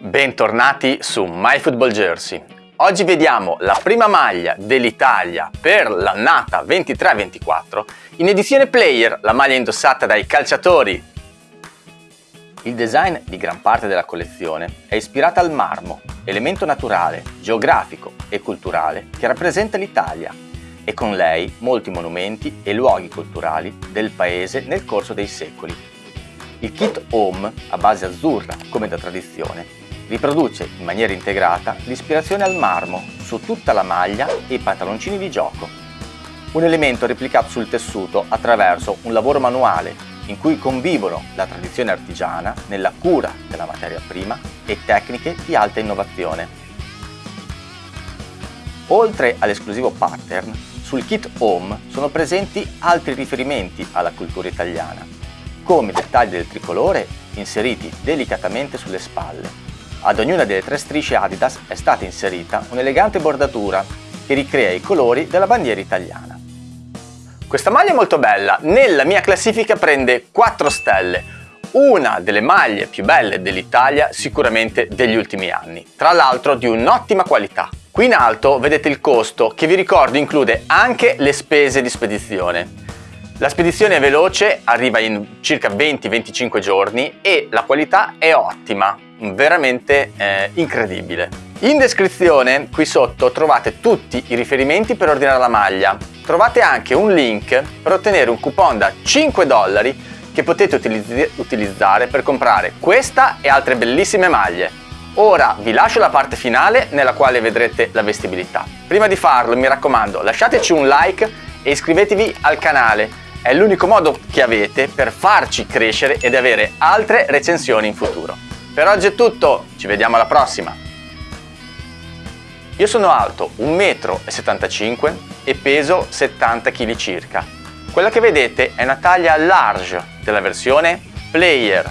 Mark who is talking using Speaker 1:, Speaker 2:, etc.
Speaker 1: Bentornati su MyFootball Jersey. Oggi vediamo la prima maglia dell'Italia per l'annata 23-24 in edizione player, la maglia indossata dai calciatori. Il design di gran parte della collezione è ispirata al marmo, elemento naturale, geografico e culturale che rappresenta l'Italia e con lei molti monumenti e luoghi culturali del paese nel corso dei secoli. Il kit home, a base azzurra come da tradizione, riproduce in maniera integrata l'ispirazione al marmo su tutta la maglia e i pantaloncini di gioco. Un elemento replicato sul tessuto attraverso un lavoro manuale in cui convivono la tradizione artigiana nella cura della materia prima e tecniche di alta innovazione. Oltre all'esclusivo pattern, sul kit home sono presenti altri riferimenti alla cultura italiana, come i dettagli del tricolore inseriti delicatamente sulle spalle ad ognuna delle tre strisce Adidas è stata inserita un'elegante bordatura che ricrea i colori della bandiera italiana. Questa maglia è molto bella, nella mia classifica prende 4 stelle, una delle maglie più belle dell'Italia sicuramente degli ultimi anni, tra l'altro di un'ottima qualità. Qui in alto vedete il costo che vi ricordo include anche le spese di spedizione. La spedizione è veloce, arriva in circa 20-25 giorni e la qualità è ottima, veramente eh, incredibile. In descrizione qui sotto trovate tutti i riferimenti per ordinare la maglia. Trovate anche un link per ottenere un coupon da 5 dollari che potete utilizz utilizzare per comprare questa e altre bellissime maglie. Ora vi lascio la parte finale nella quale vedrete la vestibilità. Prima di farlo mi raccomando lasciateci un like e iscrivetevi al canale. È l'unico modo che avete per farci crescere ed avere altre recensioni in futuro. Per oggi è tutto, ci vediamo alla prossima! Io sono alto 1,75 m e peso 70 kg circa. Quella che vedete è una taglia large della versione Player